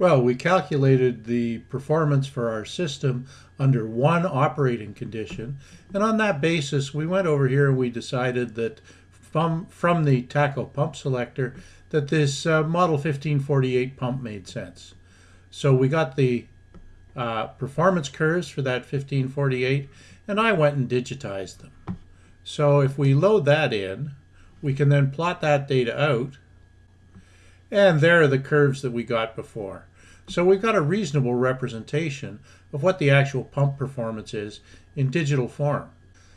Well, we calculated the performance for our system under one operating condition. And on that basis, we went over here and we decided that from, from the TACO pump selector that this uh, Model 1548 pump made sense. So we got the uh, performance curves for that 1548 and I went and digitized them. So if we load that in, we can then plot that data out and there are the curves that we got before. So we've got a reasonable representation of what the actual pump performance is in digital form.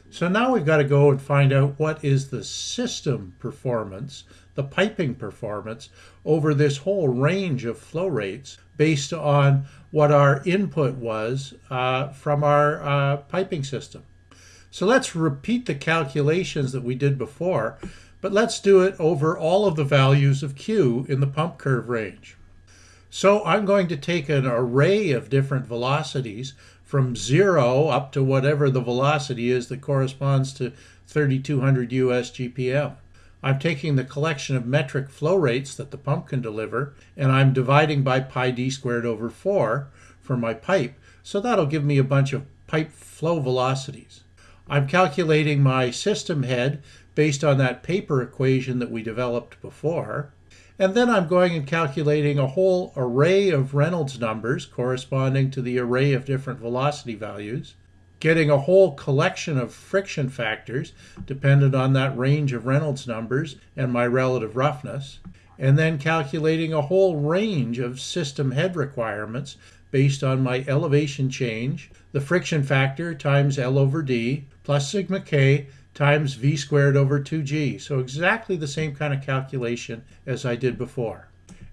So now we've got to go and find out what is the system performance, the piping performance, over this whole range of flow rates based on what our input was uh, from our uh, piping system. So let's repeat the calculations that we did before, but let's do it over all of the values of Q in the pump curve range. So I'm going to take an array of different velocities from zero up to whatever the velocity is that corresponds to 3200 US GPM. I'm taking the collection of metric flow rates that the pump can deliver, and I'm dividing by pi d squared over 4 for my pipe, so that'll give me a bunch of pipe flow velocities. I'm calculating my system head based on that paper equation that we developed before, and then I'm going and calculating a whole array of Reynolds numbers corresponding to the array of different velocity values, getting a whole collection of friction factors dependent on that range of Reynolds numbers and my relative roughness, and then calculating a whole range of system head requirements based on my elevation change, the friction factor times L over D, plus sigma k times v squared over 2g. So exactly the same kind of calculation as I did before.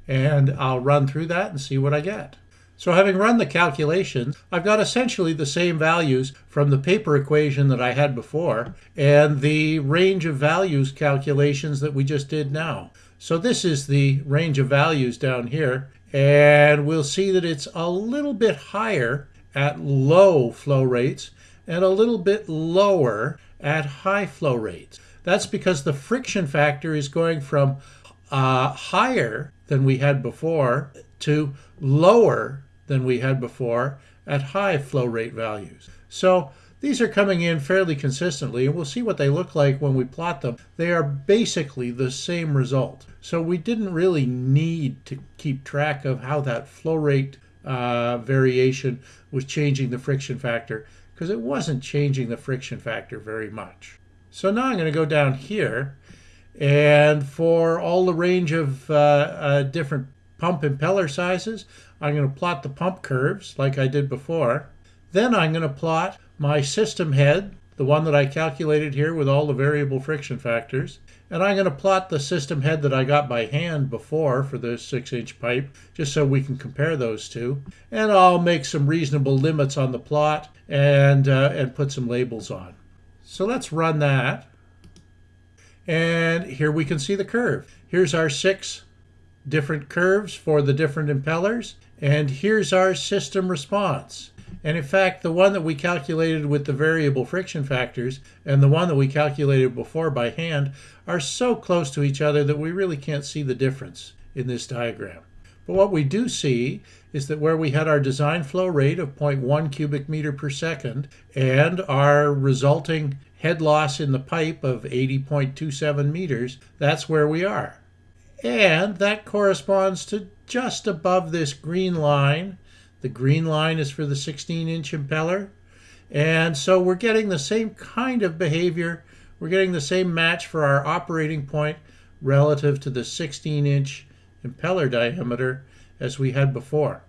And I'll run through that and see what I get. So having run the calculations, I've got essentially the same values from the paper equation that I had before and the range of values calculations that we just did now. So this is the range of values down here and we'll see that it's a little bit higher at low flow rates and a little bit lower at high flow rates. That's because the friction factor is going from uh, higher than we had before to lower than we had before at high flow rate values. So these are coming in fairly consistently, and we'll see what they look like when we plot them. They are basically the same result. So we didn't really need to keep track of how that flow rate uh, variation was changing the friction factor because it wasn't changing the friction factor very much. So now I'm going to go down here and for all the range of uh, uh, different pump impeller sizes, I'm going to plot the pump curves like I did before. Then I'm going to plot my system head, the one that I calculated here with all the variable friction factors. And I'm going to plot the system head that I got by hand before for the 6-inch pipe, just so we can compare those two. And I'll make some reasonable limits on the plot and, uh, and put some labels on. So let's run that. And here we can see the curve. Here's our six different curves for the different impellers. And here's our system response. And in fact, the one that we calculated with the variable friction factors and the one that we calculated before by hand are so close to each other that we really can't see the difference in this diagram. But what we do see is that where we had our design flow rate of 0.1 cubic meter per second and our resulting head loss in the pipe of 80.27 meters, that's where we are. And that corresponds to just above this green line the green line is for the 16 inch impeller. And so we're getting the same kind of behavior. We're getting the same match for our operating point relative to the 16 inch impeller diameter as we had before.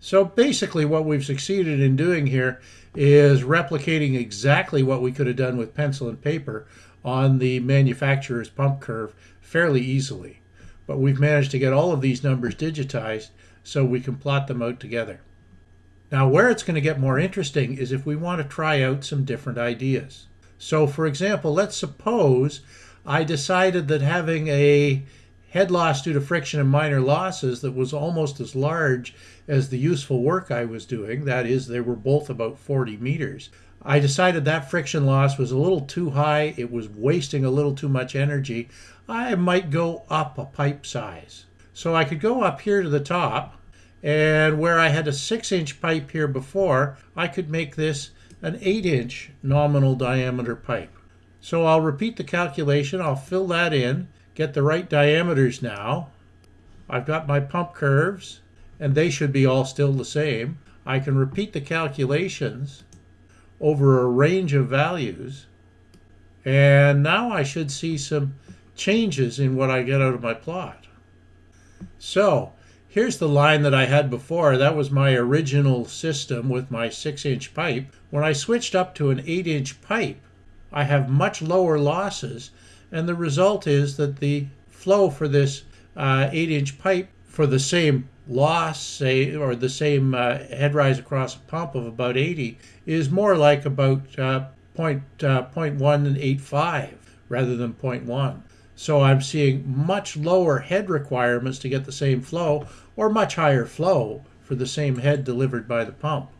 So basically what we've succeeded in doing here is replicating exactly what we could have done with pencil and paper on the manufacturer's pump curve fairly easily. But we've managed to get all of these numbers digitized so we can plot them out together. Now where it's going to get more interesting is if we want to try out some different ideas. So for example, let's suppose I decided that having a head loss due to friction and minor losses that was almost as large as the useful work I was doing, that is, they were both about 40 meters. I decided that friction loss was a little too high, it was wasting a little too much energy. I might go up a pipe size. So I could go up here to the top And where I had a six inch pipe here before, I could make this an eight inch nominal diameter pipe. So I'll repeat the calculation. I'll fill that in, get the right diameters now. I've got my pump curves, and they should be all still the same. I can repeat the calculations over a range of values. And now I should see some changes in what I get out of my plot. So here's the line that I had before. That was my original system with my six inch pipe. When I switched up to an eight inch pipe, I have much lower losses. And the result is that the flow for this uh, eight inch pipe for the same loss, say, or the same uh, head rise across a pump of about 80 is more like about uh, point, uh, 0.185 rather than 0.1. So I'm seeing much lower head requirements to get the same flow or much higher flow for the same head delivered by the pump.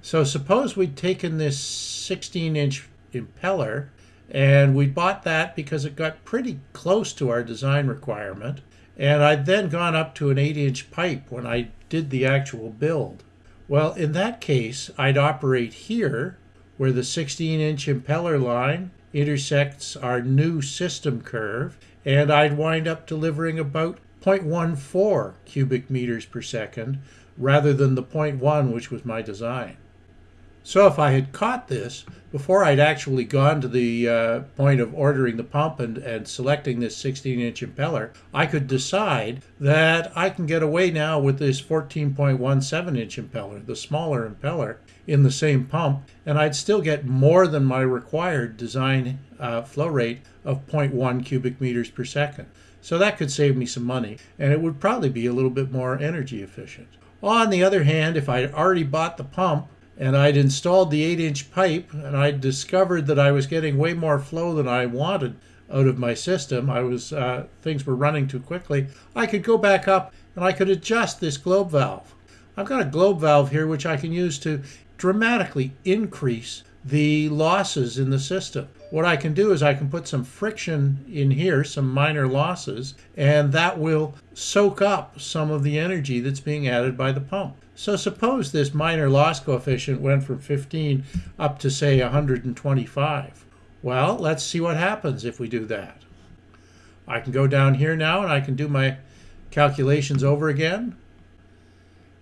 So suppose we'd taken this 16 inch impeller and we bought that because it got pretty close to our design requirement. And I'd then gone up to an 8 inch pipe when I did the actual build. Well, in that case, I'd operate here where the 16 inch impeller line intersects our new system curve, and I'd wind up delivering about 0.14 cubic meters per second rather than the 0.1 which was my design. So if I had caught this before I'd actually gone to the uh, point of ordering the pump and, and selecting this 16 inch impeller, I could decide that I can get away now with this 14.17 inch impeller, the smaller impeller, in the same pump, and I'd still get more than my required design uh, flow rate of 0.1 cubic meters per second. So that could save me some money, and it would probably be a little bit more energy efficient. On the other hand, if I'd already bought the pump, and I'd installed the 8 inch pipe and I'd discovered that I was getting way more flow than I wanted out of my system. I was uh, things were running too quickly. I could go back up and I could adjust this globe valve. I've got a globe valve here which I can use to dramatically increase the losses in the system. What I can do is I can put some friction in here, some minor losses, and that will soak up some of the energy that's being added by the pump. So suppose this minor loss coefficient went from 15 up to say 125. Well, let's see what happens if we do that. I can go down here now and I can do my calculations over again.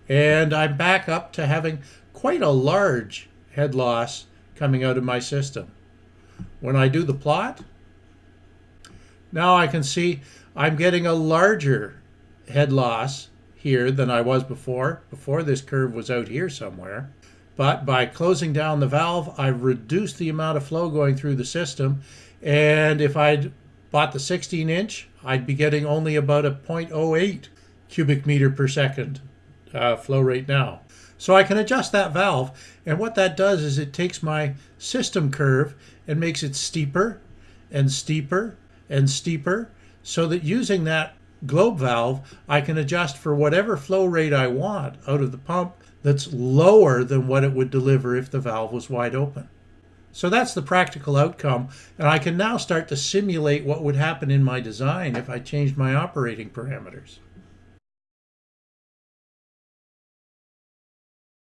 And I'm back up to having quite a large head loss coming out of my system. When I do the plot, now I can see I'm getting a larger head loss here than I was before. Before this curve was out here somewhere. But by closing down the valve, I've reduced the amount of flow going through the system. And if I'd bought the 16 inch, I'd be getting only about a 0.08 cubic meter per second uh, flow rate now. So I can adjust that valve. And what that does is it takes my system curve and makes it steeper and steeper and steeper so that using that globe valve, I can adjust for whatever flow rate I want out of the pump that's lower than what it would deliver if the valve was wide open. So that's the practical outcome, and I can now start to simulate what would happen in my design if I changed my operating parameters.